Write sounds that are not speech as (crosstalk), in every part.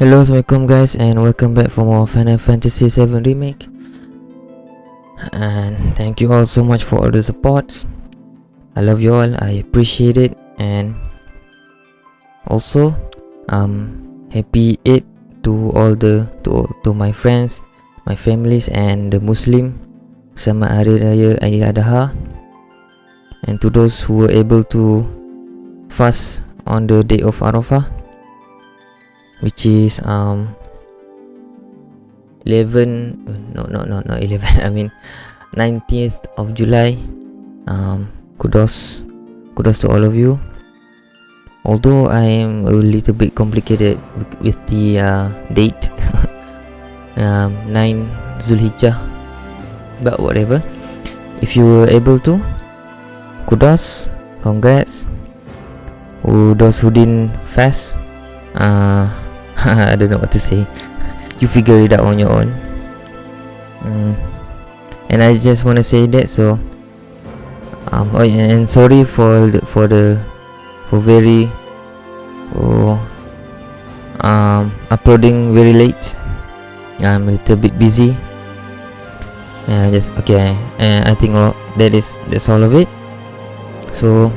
Hello, assalamualaikum guys, and welcome back for more Final Fantasy VII Remake. And thank you all so much for all the support. I love you all. I appreciate it, and also, um, happy Eid to all the to to my friends, my families, and the Muslim. Sama Hari Raya Aidil Adha. And to those who were able to fast on the day of Arafah which is um 11 no no no not 11 (laughs) i mean 19th of july. Um kudos kudos to all of you. Although i am a little bit complicated with the uh, date (laughs) um 9 zulhijjah but whatever. If you were able to kudos congrats. Who those who didn't fast uh (laughs) I don't know what to say. You figure it out on your own. Mm. And I just want to say that so. Um, oh, and sorry for the, for the for very oh um uploading very late. I'm a little bit busy. Yeah, just okay. And I think all, that is that's all of it. So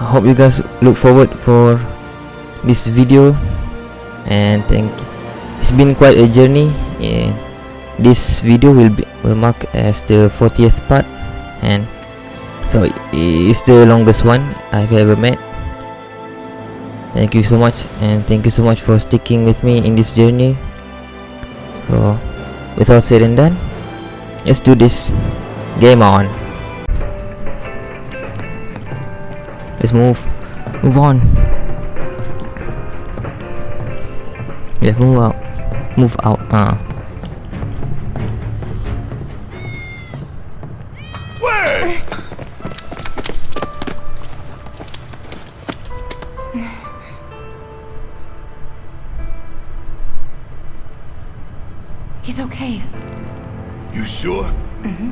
I hope you guys look forward for this video and thank you. it's been quite a journey. This video will be will mark as the 40th part. And so it's the longest one I've ever made thank you so much. And thank you so much for sticking with me in this journey. So with all said and done let's do this. Game on. Let's move. Move on Yeah, move out. Move out. Wait! He's okay. You sure? Mm-hmm.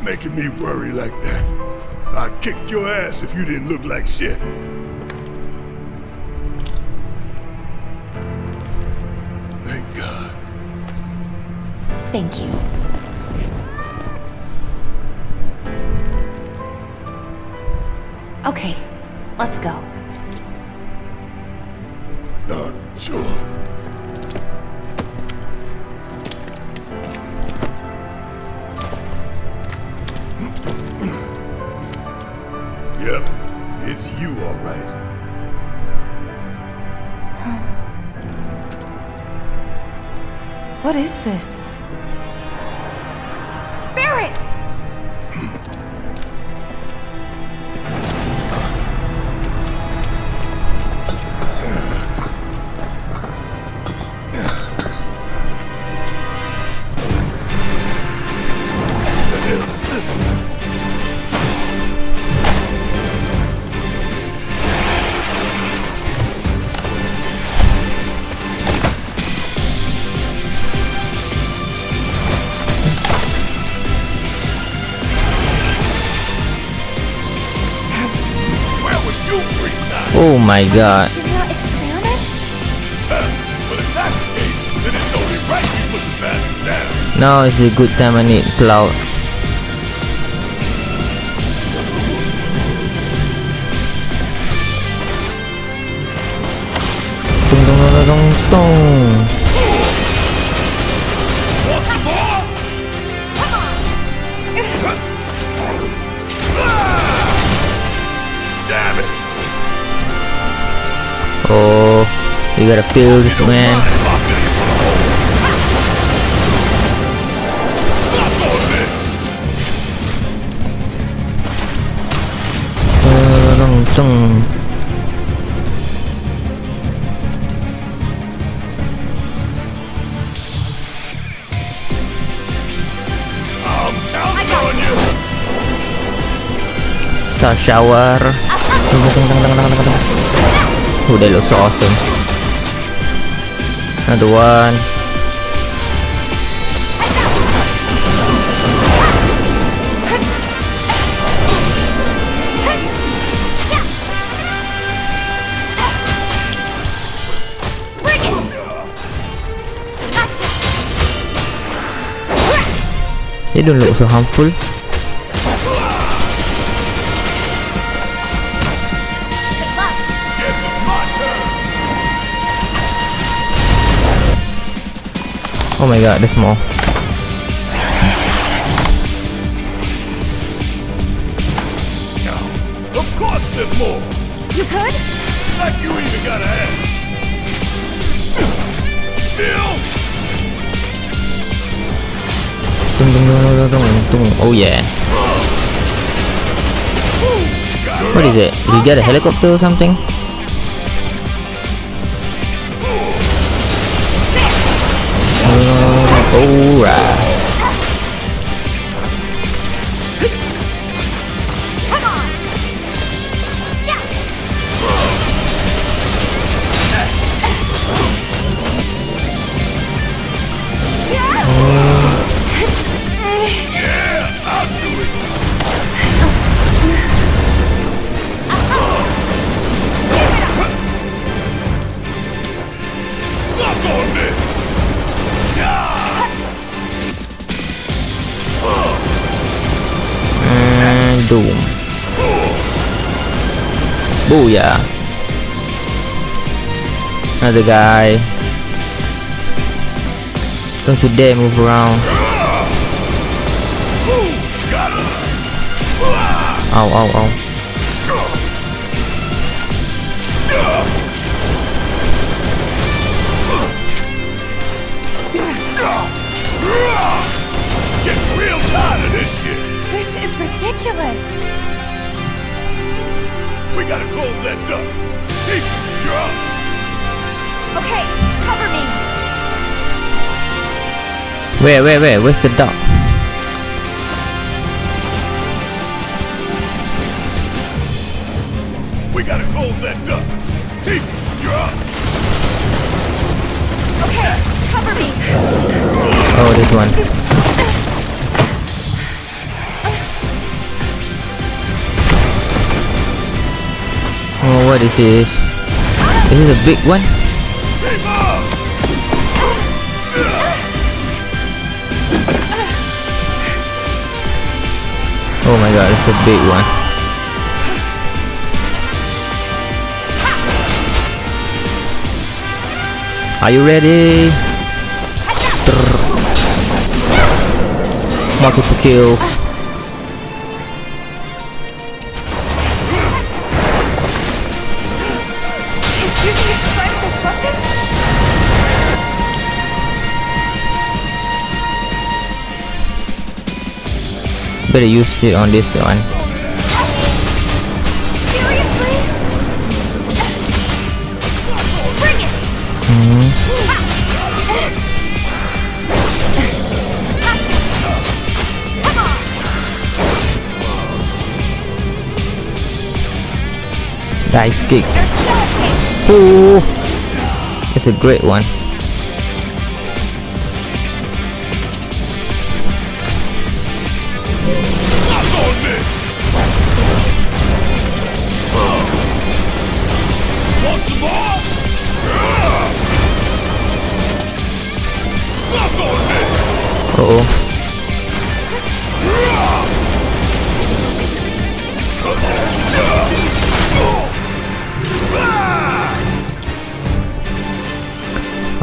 (laughs) Making me worry like that. I'd kick your ass if you didn't look like shit. Right. (sighs) What is this? Bastard down. Now is a good time I need cloud. Tung tung tung Oh, you gotta feel this man. Lock it in for the hole. Stop going there. Tung tung tung. I'm counting on you. Star shower. Tung tung tung tung tung tung tung tung. Oh, they look awesome. Another one. They don't look so harmful. Oh my god, there's more. Of course there's more. You could? Like you even gotta ask. Still? Tung, tung, tung, tung, tung, tung. Oh yeah. What is it? Did he get a helicopter or something? Alright. Another guy. Don't you dare move around. Got him. Ow, ow, ow. Getting real tired of this is ridiculous. We gotta close that duck. Chief, you're up. Okay, cover me. Where, where, where? Where's the dog? We gotta close that duck. Chief, you're up. Okay, cover me. Oh, this one. Oh, what is this? Is this a big one? Oh my god, it's a big one. Are you ready? Multiple kills. It's Better use it on this one. Seriously? Mhm. On! Dive kick. Ooh. It's a great one. Oh.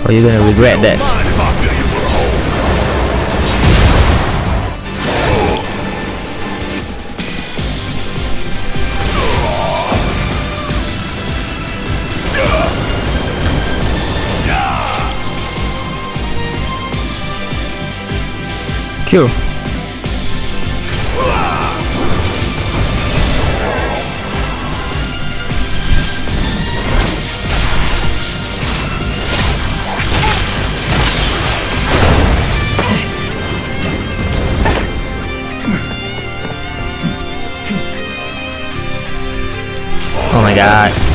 You're gonna regret that. Cure. Oh my god.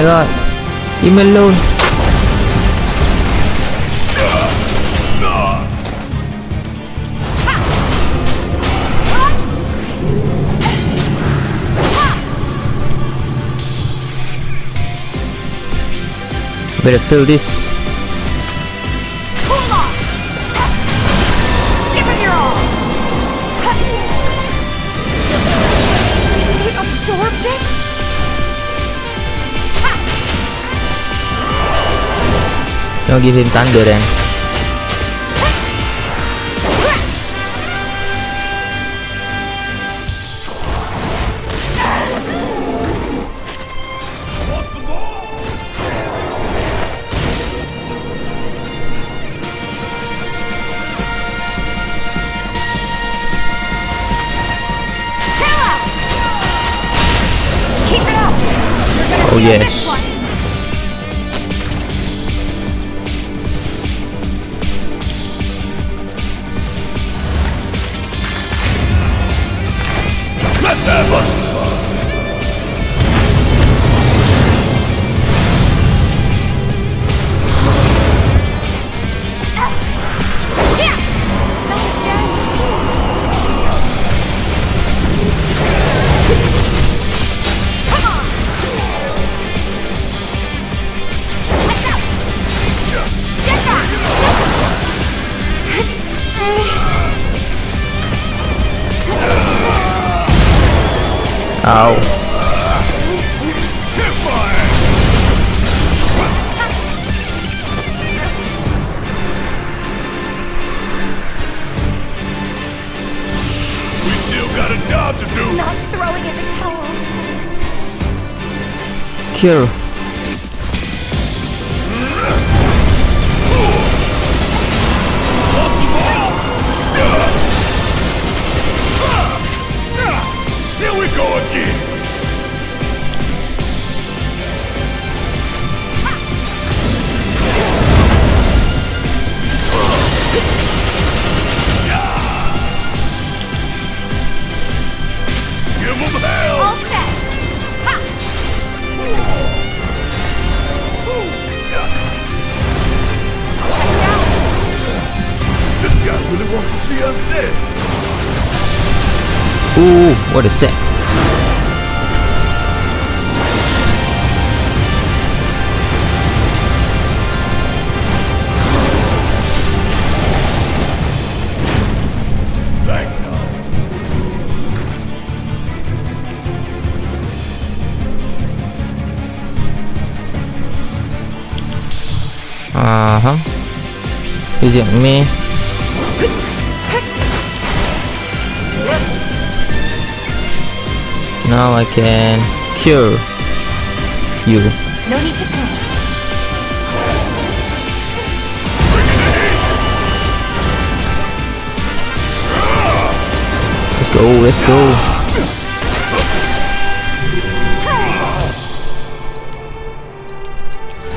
my god. Leave me alone. Better fill this Don't give him thunder then. Ow. We still got a job to do. Not throwing in the towel. Cure. See us dead. Ooh, what is that? Uh huh. Is it me? Now I can cure you. No need to panic. Let's go, let's go.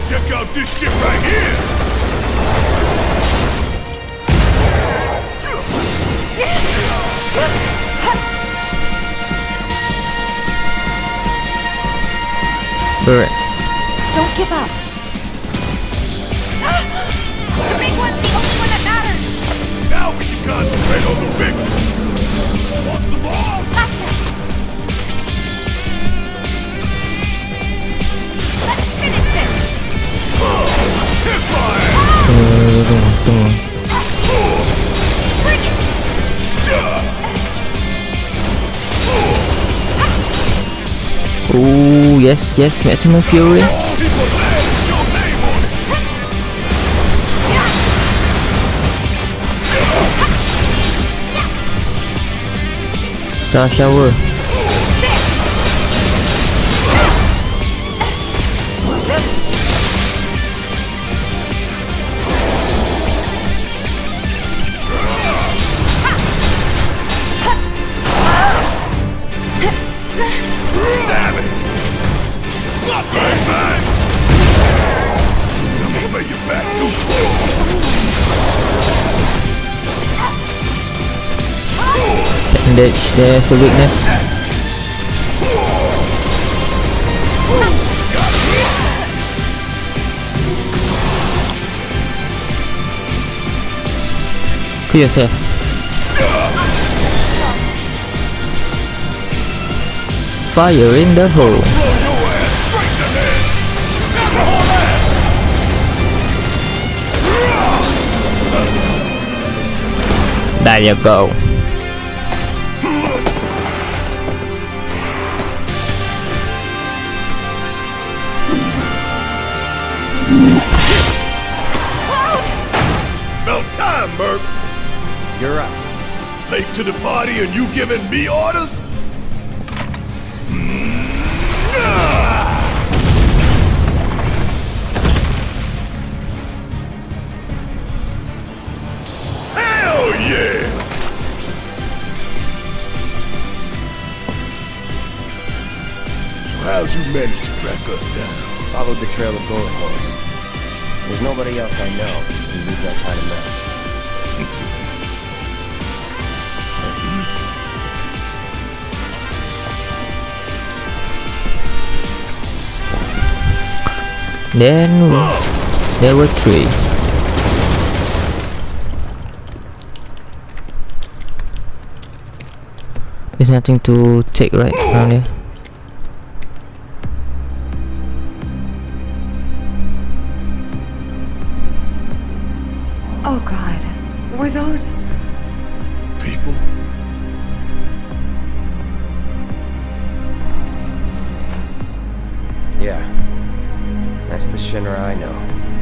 Check out this shit right here. (laughs) Alright. Don't give up. Ah! the big one's the only one that matters. Now we can concentrate on the big one. Want the ball? Gotcha. Let's finish this. Oh, hit fire! Tunggu, tunggu, tunggu. Bring Ooh, yes, yes, maximum fury. All people ditch there for weakness. Clear. Fire in the hole. There you go. About. You're up. Late to the party and you giving me orders? Hell yeah! So how'd you manage to track us down? Followed the trail of Golden Horse. There's nobody else I know who leaves that kind of mess. Then there were three. There's nothing to take right around here. Oh god. Were those. People? Yeah. That's the Shinra I know.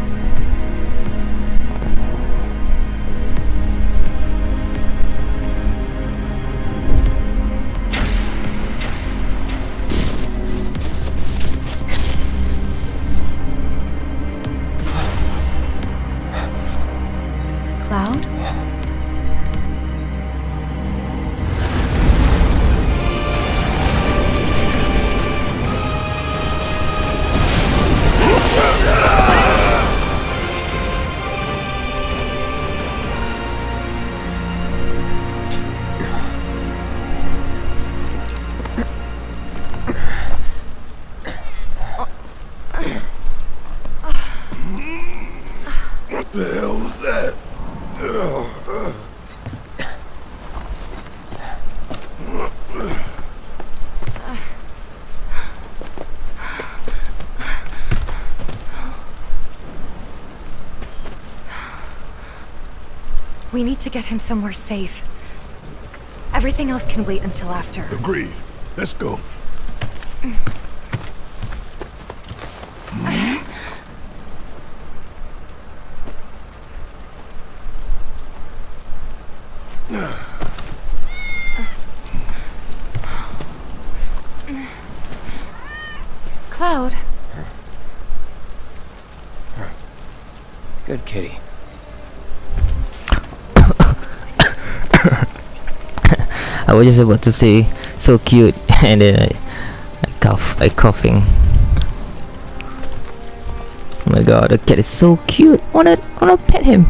We need to get him somewhere safe. Everything else can wait until after. Agreed. Let's go. Cloud, Good kitty. I was just about to say so cute (laughs) and then I, I cough I coughing. Oh my god, the cat is so cute. Wanna wanna pet him.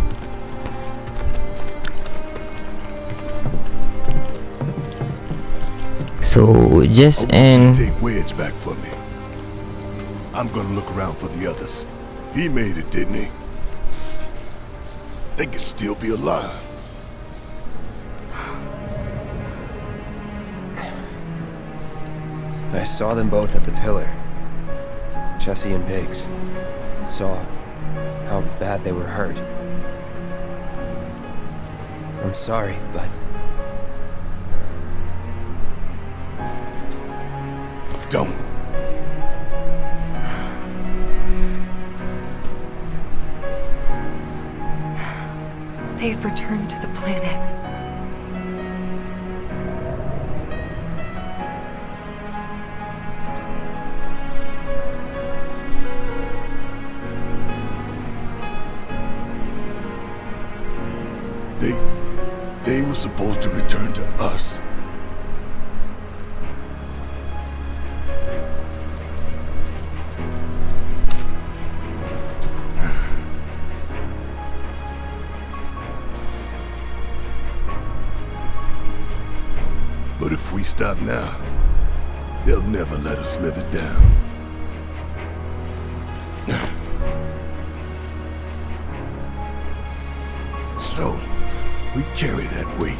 So just and take Wedge back for me. I'm gonna look around for the others. He made it, didn't he? They could still be alive. I saw them both at the pillar. Jesse and Biggs. Saw how bad they were hurt. I'm sorry, but Don't. (sighs) they've returned to the planet. Stop now, they'll never let us live it down. (sighs) So, we carry that weight.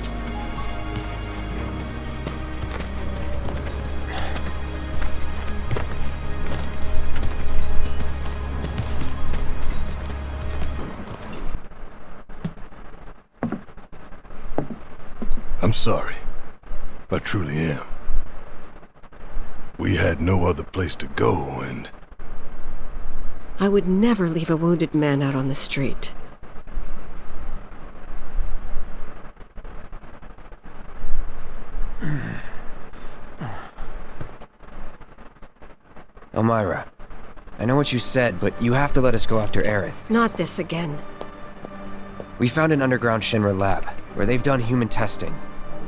I'm sorry. I truly am. We had no other place to go, and I would never leave a wounded man out on the street. (sighs) Elmyra, I know what you said, but you have to let us go after Aerith. Not this again. We found an underground Shinra lab, where they've done human testing.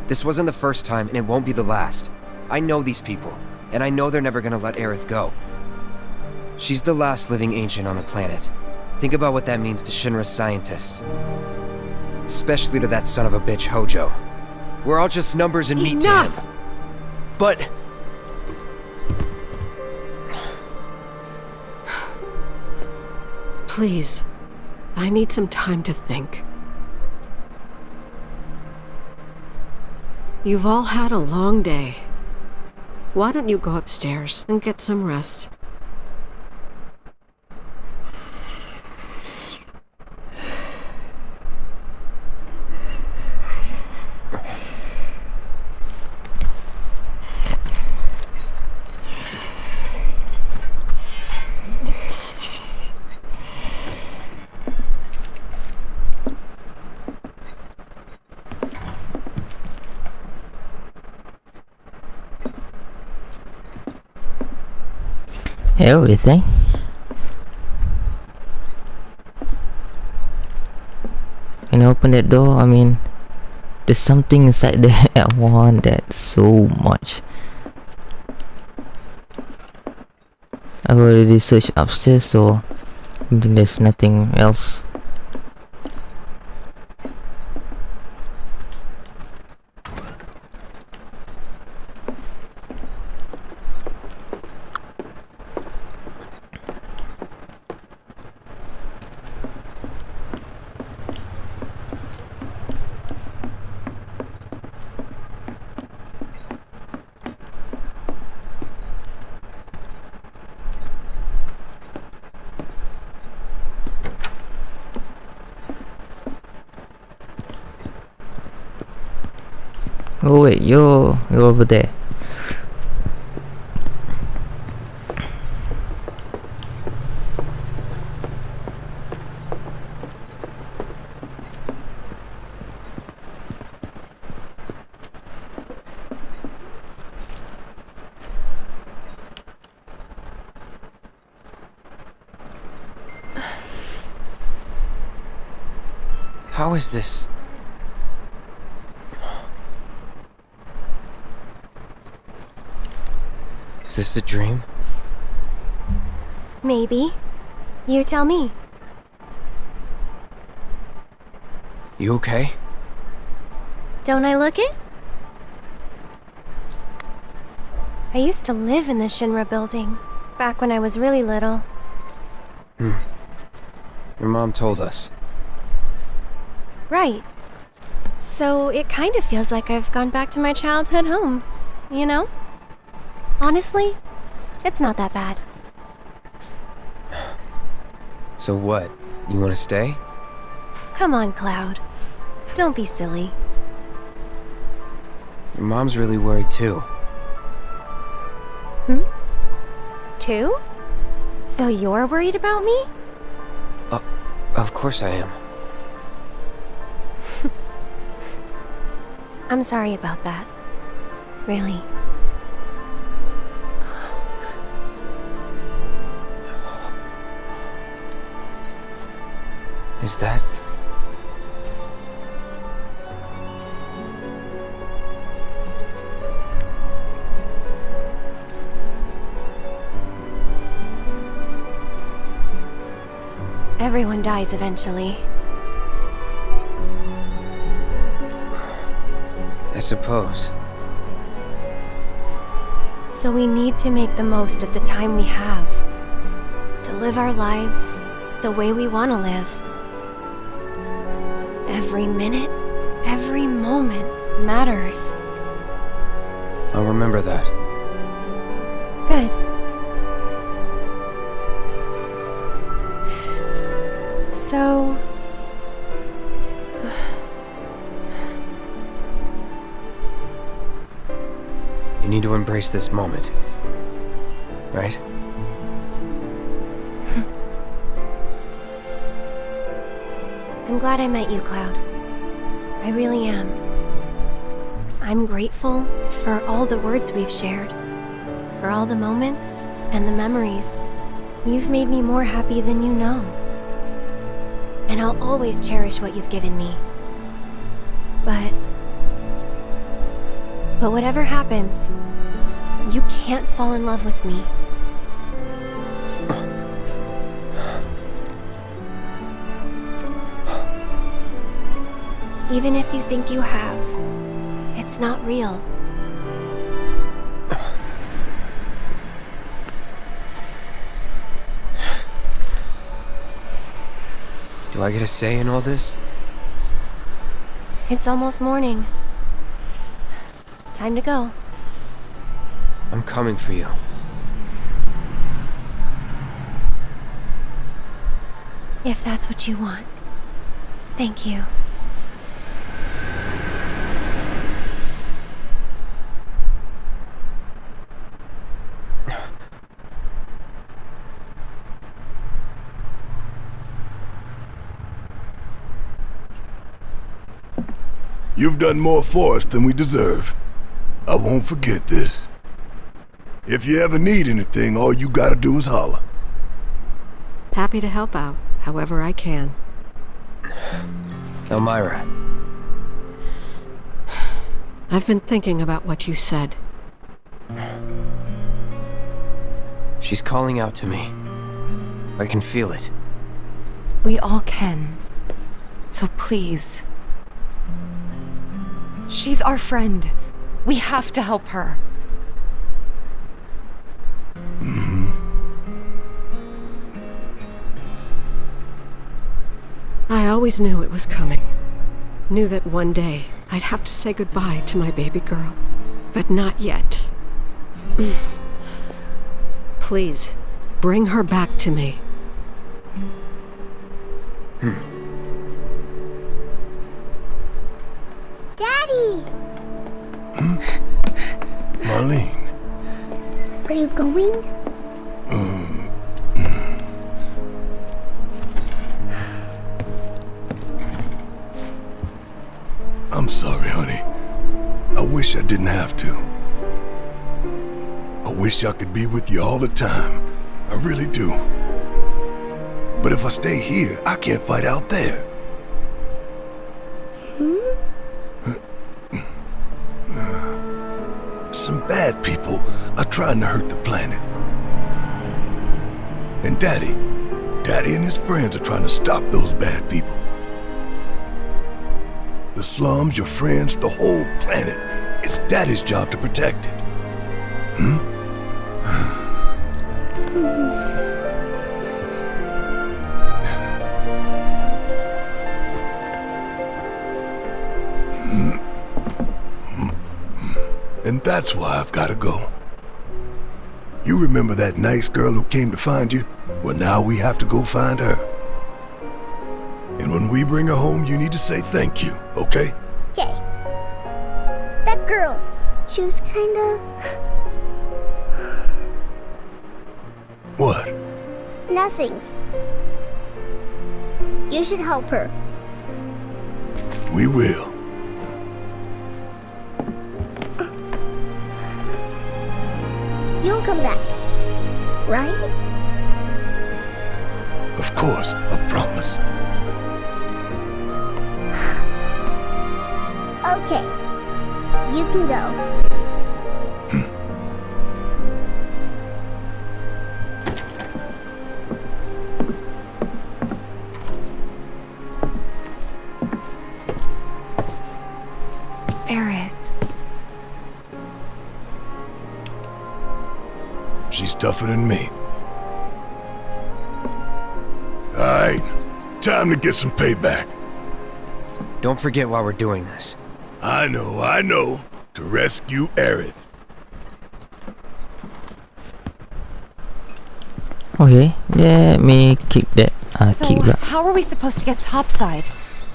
This wasn't the first time, and it won't be the last. I know these people, and I know they're never gonna let Aerith go. She's the last living ancient on the planet. Think about what that means to Shinra's scientists. Especially to that son of a bitch, Hojo. We're all just numbers and meat to Enough! him. But... Please. I need some time to think. You've all had a long day. Why don't you go upstairs and get some rest? Everything. You open that door? I mean, there's something inside there (laughs) I want that so much. I've already searched upstairs, so there's nothing else. Oh wait, you're over there. How is this? Is this a dream? Maybe. You tell me. You okay? Don't I look it? I used to live in the Shinra building, back when I was really little. Hmm. Your mom told us. Right. So it kind of feels like I've gone back to my childhood home, you know? Honestly, it's not that bad. So what? You want to stay? Come on, Cloud. Don't be silly. Your mom's really worried too. Hmm? Two? So you're worried about me? Of course I am. (laughs) I'm sorry about that. Really. Is that... Everyone dies eventually. I suppose. So we need to make the most of the time we have. To live our lives the way we want to live. Every minute, every moment matters. I'll remember that. Good. So. You need to embrace this moment. Right? (laughs) I'm glad I met you, Cloud. I really am. I'm grateful for all the words we've shared, for all the moments and the memories. You've made me more happy than you know. And I'll always cherish what you've given me. But. But whatever happens, you can't fall in love with me. Even if you think you have, it's not real. Do I get a say in all this? It's almost morning. Time to go. I'm coming for you. If that's what you want. Thank you. You've done more for us than we deserve. I won't forget this. If you ever need anything, all you gotta do is holler. Happy to help out, however I can. Elmyra, I've been thinking about what you said. she's calling out to me. I can feel it. We all can. So please. She's our friend. We have to help her. I always knew it was coming. Knew that one day I'd have to say goodbye to my baby girl. But not yet. Mm. Please, bring her back to me. Going? I'm sorry, honey. I wish I didn't have to. I wish I could be with you all the time. I really do. But if I stay here, I can't fight out there. Trying to hurt the planet. And Daddy, Daddy and his friends are trying to stop those bad people. The slums, your friends, the whole planet. It's Daddy's job to protect it. Hmm? (sighs) hmm? hmm? hmm? And that's why I've got to go. Remember that nice girl who came to find you? Well, now we have to go find her. And when we bring her home, you need to say thank you, okay? Okay. That girl, she was kinda. (gasps) What? nothing. You should help her. We will. (gasps) You'll come back. Right? Of course, I promise. (sighs) Okay. You can go. She's tougher than me. Alright, time to get some payback. Don't forget why we're doing this. I know, I know. To rescue Aerith. Okay, let me keep that. Ah, so, kick pula. how are we supposed to get topside?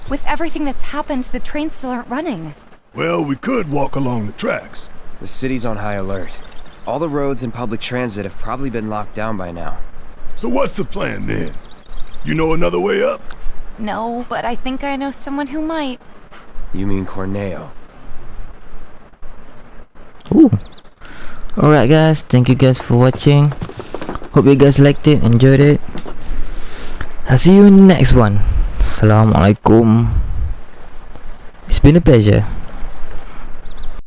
With everything that's happened, the trains still aren't running. Well, we could walk along the tracks. The city's on high alert. All the roads and public transit have probably been locked down by now. So what's the plan then? You know another way up? No, but I think I know someone who might. You mean Corneo? Ooh. Alright guys, thank you guys for watching. Hope you guys liked it, enjoyed it. I'll see you in the next one. Assalamualaikum. It's been a pleasure.